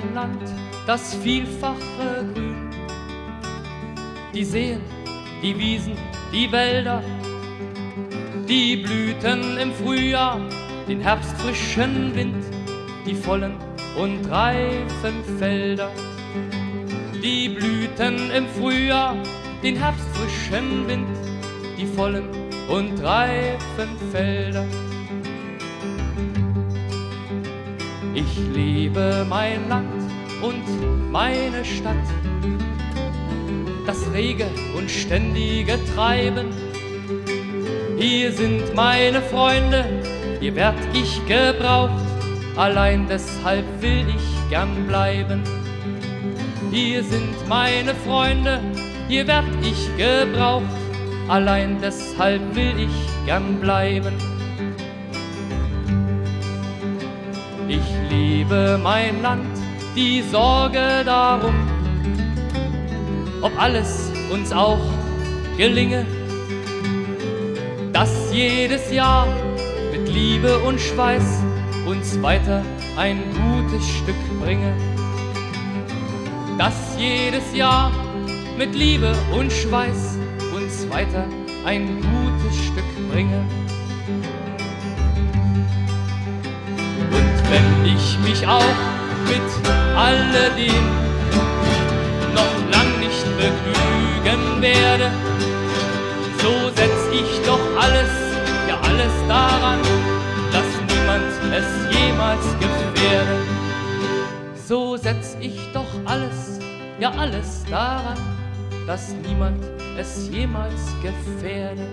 mein Land, das vielfache Grün. Die Seen, die Wiesen, die Wälder, die Blüten im Frühjahr, den herbstfrischen Wind, die vollen und reifen Felder. Die Blüten im Frühjahr, den herbstfrischen Wind, die vollen und reifen Felder. Ich liebe mein Land und meine Stadt, das rege und ständige Treiben. Hier sind meine Freunde, hier werd ich gebraucht, allein deshalb will ich gern bleiben. Hier sind meine Freunde, hier werd ich gebraucht, allein deshalb will ich gern bleiben. Ich liebe mein Land, die Sorge darum, ob alles uns auch gelinge, dass jedes Jahr mit Liebe und Schweiß uns weiter ein gutes Stück bringe. Dass jedes Jahr mit Liebe und Schweiß uns weiter ein gutes Stück bringe. Ich mich auch mit alledem noch lang nicht begnügen werde, so setz ich doch alles, ja alles daran, dass niemand es jemals gefährde. So setz ich doch alles, ja alles daran, dass niemand es jemals gefährde.